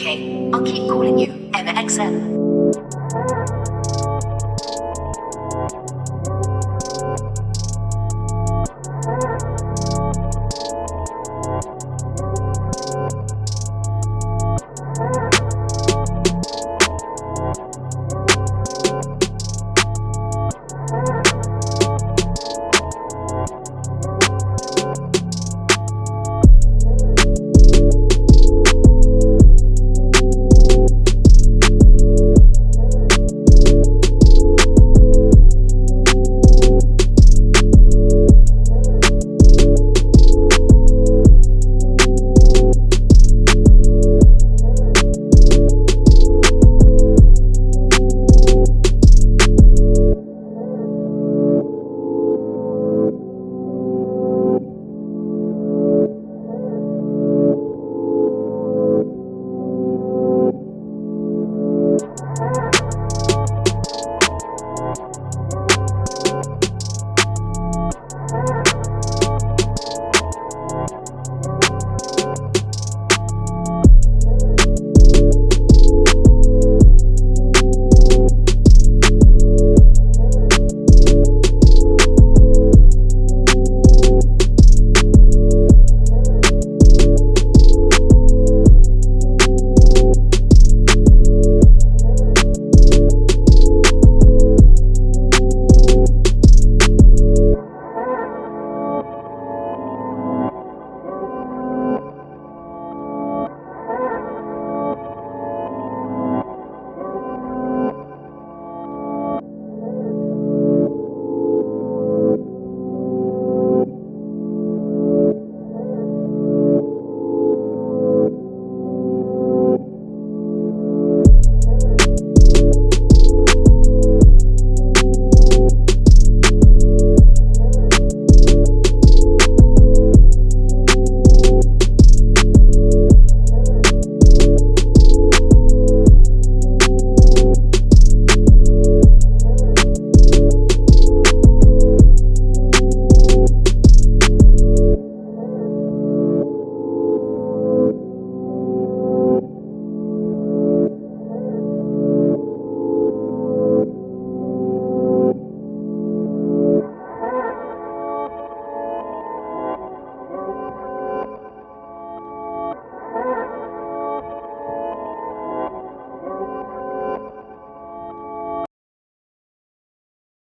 Okay, I'll keep calling you, MXM.